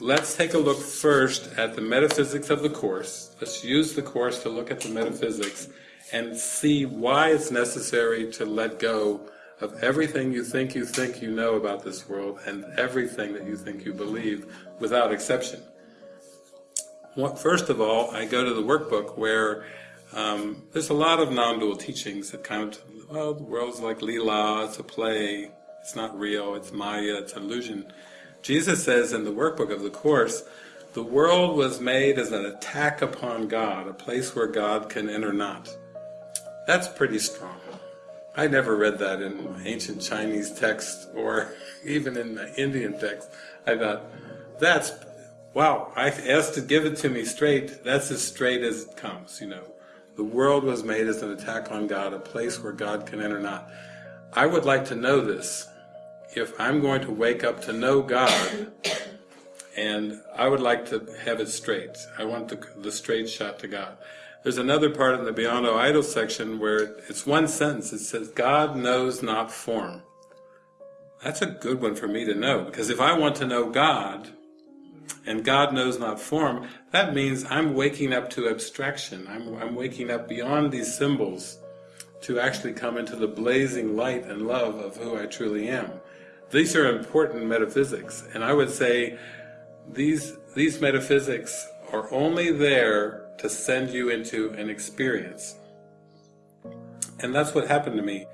let's take a look first at the metaphysics of the Course. Let's use the Course to look at the metaphysics and see why it's necessary to let go of everything you think you think you know about this world and everything that you think you believe without exception. First of all, I go to the workbook where um, there's a lot of non-dual teachings that kind of, well, the world's like lila, it's a play, it's not real, it's maya, it's illusion. Jesus says in the workbook of the Course, the world was made as an attack upon God, a place where God can enter not. That's pretty strong. I never read that in ancient Chinese text or even in the Indian text. I thought, that's, wow, I asked to give it to me straight, that's as straight as it comes, you know. The world was made as an attack on God, a place where God can enter not. I would like to know this. If I'm going to wake up to know God, and I would like to have it straight. I want the, the straight shot to God. There's another part in the Beyond All Idols section where it's one sentence. It says, God knows not form. That's a good one for me to know, because if I want to know God, and God knows not form, that means I'm waking up to abstraction. I'm, I'm waking up beyond these symbols to actually come into the blazing light and love of who I truly am. These are important metaphysics, and I would say these, these metaphysics are only there to send you into an experience. And that's what happened to me.